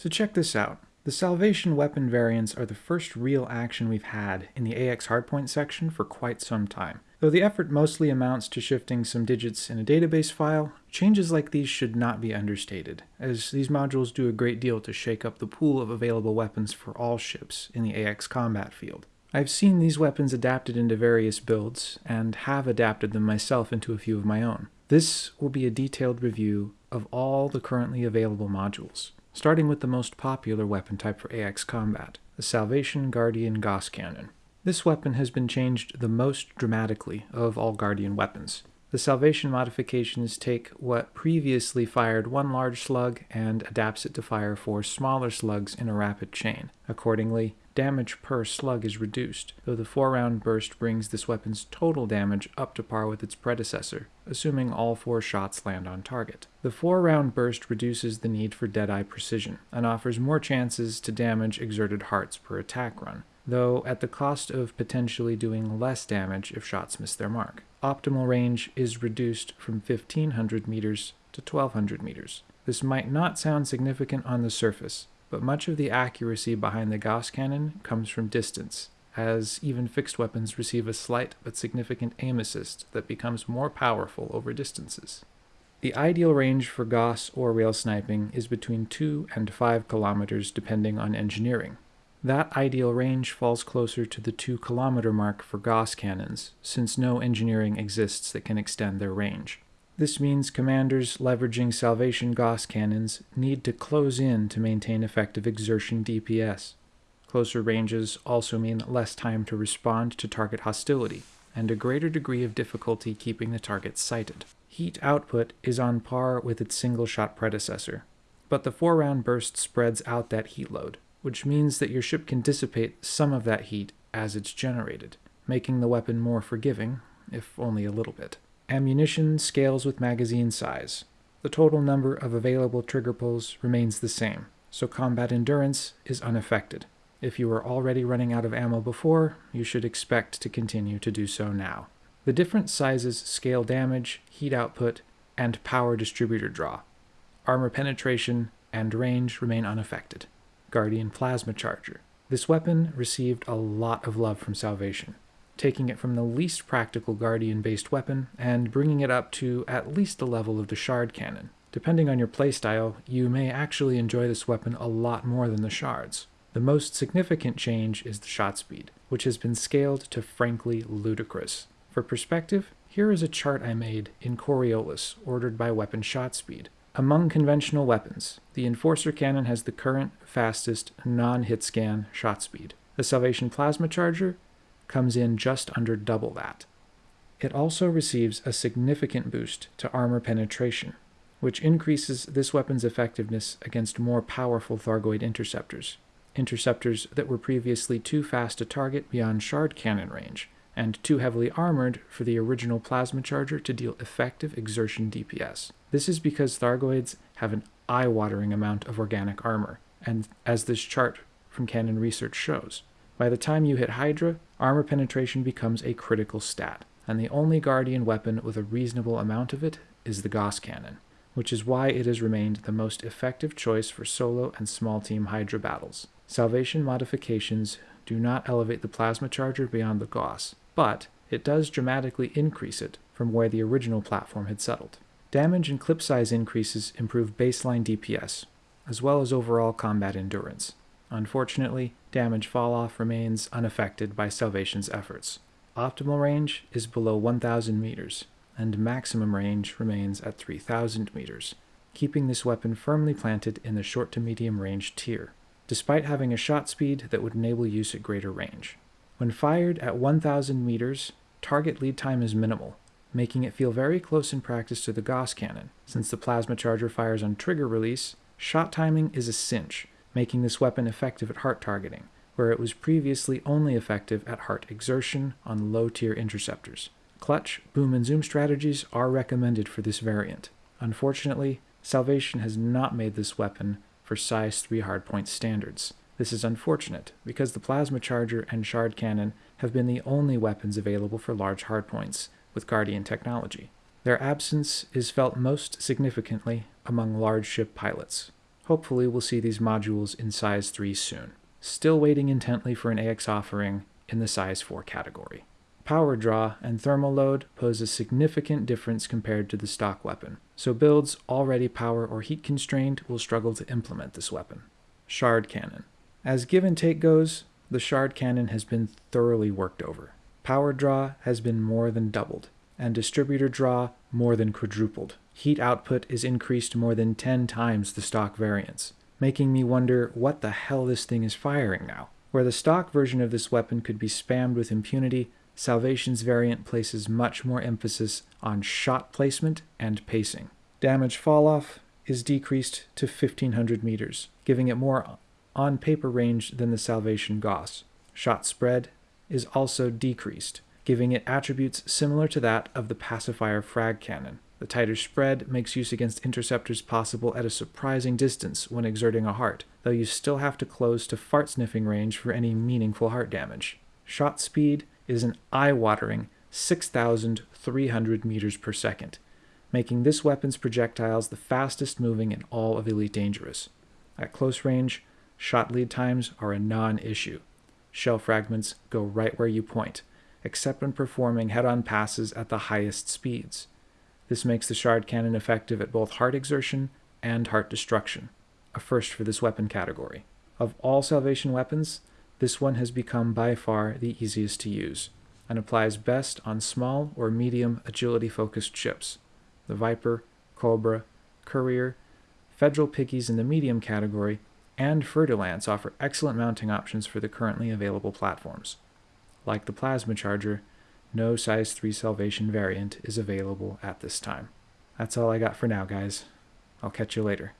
So check this out. The Salvation weapon variants are the first real action we've had in the AX hardpoint section for quite some time. Though the effort mostly amounts to shifting some digits in a database file, changes like these should not be understated, as these modules do a great deal to shake up the pool of available weapons for all ships in the AX combat field. I've seen these weapons adapted into various builds, and have adapted them myself into a few of my own. This will be a detailed review of all the currently available modules starting with the most popular weapon type for AX combat, the Salvation Guardian Gauss Cannon. This weapon has been changed the most dramatically of all Guardian weapons. The Salvation modifications take what previously fired one large slug and adapts it to fire four smaller slugs in a rapid chain. Accordingly, damage per slug is reduced, though the four round burst brings this weapon's total damage up to par with its predecessor, assuming all four shots land on target. The four round burst reduces the need for Deadeye precision, and offers more chances to damage exerted hearts per attack run, though at the cost of potentially doing less damage if shots miss their mark. Optimal range is reduced from 1500 meters to 1200 meters. This might not sound significant on the surface, but much of the accuracy behind the Gauss cannon comes from distance, as even fixed weapons receive a slight but significant aim assist that becomes more powerful over distances. The ideal range for Gauss or rail sniping is between 2 and 5 kilometers depending on engineering. That ideal range falls closer to the 2 kilometer mark for Gauss cannons, since no engineering exists that can extend their range. This means commanders leveraging Salvation Gauss cannons need to close in to maintain effective exertion DPS. Closer ranges also mean less time to respond to target hostility, and a greater degree of difficulty keeping the target sighted. Heat output is on par with its single shot predecessor, but the four round burst spreads out that heat load, which means that your ship can dissipate some of that heat as it's generated, making the weapon more forgiving, if only a little bit. Ammunition scales with magazine size. The total number of available trigger pulls remains the same, so combat endurance is unaffected. If you were already running out of ammo before, you should expect to continue to do so now. The different sizes scale damage, heat output, and power distributor draw. Armor penetration and range remain unaffected. Guardian Plasma Charger. This weapon received a lot of love from Salvation taking it from the least practical Guardian-based weapon and bringing it up to at least the level of the Shard Cannon. Depending on your playstyle, you may actually enjoy this weapon a lot more than the Shards. The most significant change is the shot speed, which has been scaled to frankly ludicrous. For perspective, here is a chart I made in Coriolis, ordered by weapon shot speed. Among conventional weapons, the Enforcer Cannon has the current, fastest, non-hit scan shot speed. The Salvation Plasma Charger comes in just under double that. It also receives a significant boost to armor penetration, which increases this weapon's effectiveness against more powerful Thargoid interceptors, interceptors that were previously too fast to target beyond shard cannon range, and too heavily armored for the original plasma charger to deal effective exertion DPS. This is because Thargoids have an eye-watering amount of organic armor, and as this chart from Canonn Research shows. By the time you hit Hydra, armor penetration becomes a critical stat, and the only Guardian weapon with a reasonable amount of it is the Gauss Cannon, which is why it has remained the most effective choice for solo and small team Hydra battles. Salvation modifications do not elevate the plasma charger beyond the Gauss, but it does dramatically increase it from where the original platform had settled. Damage and clip size increases improve baseline DPS, as well as overall combat endurance. Unfortunately, damage falloff remains unaffected by Salvation's efforts. Optimal range is below 1,000 meters, and maximum range remains at 3,000 meters, keeping this weapon firmly planted in the short to medium range tier, despite having a shot speed that would enable use at greater range. When fired at 1,000 meters, target lead time is minimal, making it feel very close in practice to the Gauss cannon. Since the plasma charger fires on trigger release, shot timing is a cinch, making this weapon effective at heart targeting, where it was previously only effective at heart exertion on low-tier interceptors. Clutch, boom, and zoom strategies are recommended for this variant. Unfortunately, Salvation has not made this weapon for size 3 hardpoint standards. This is unfortunate, because the Plasma Charger and Shard Cannon have been the only weapons available for large hardpoints with Guardian technology. Their absence is felt most significantly among large ship pilots. Hopefully we'll see these modules in size 3 soon. Still waiting intently for an AX offering in the size 4 category. Power draw and thermal load pose a significant difference compared to the stock weapon, so builds already power or heat constrained will struggle to implement this weapon. Shard Cannon. As give and take goes, the Shard Cannon has been thoroughly worked over. Power draw has been more than doubled, and distributor draw more than quadrupled. Heat output is increased more than 10 times the stock variance, making me wonder what the hell this thing is firing now. Where the stock version of this weapon could be spammed with impunity, Salvation's variant places much more emphasis on shot placement and pacing. Damage falloff is decreased to 1500 meters, giving it more on paper range than the Salvation Gauss. Shot spread is also decreased, giving it attributes similar to that of the pacifier frag cannon. The tighter spread makes use against interceptors possible at a surprising distance when exerting a heart, though you still have to close to fart sniffing range for any meaningful heart damage. Shot speed is an eye-watering 6,300 meters per second, making this weapon's projectiles the fastest moving in all of Elite Dangerous. At close range, shot lead times are a non-issue. Shell fragments go right where you point, except when performing head-on passes at the highest speeds. This makes the shard cannon effective at both heart exertion and heart destruction, a first for this weapon category. Of all Salvation weapons, this one has become by far the easiest to use, and applies best on small or medium agility-focused ships. The Viper, Cobra, Courier, Federal Piggies in the medium category, and Fer-de-Lance offer excellent mounting options for the currently available platforms. Like the Plasma Charger, no size 3 Salvation variant is available at this time. That's all I got for now, guys. I'll catch you later.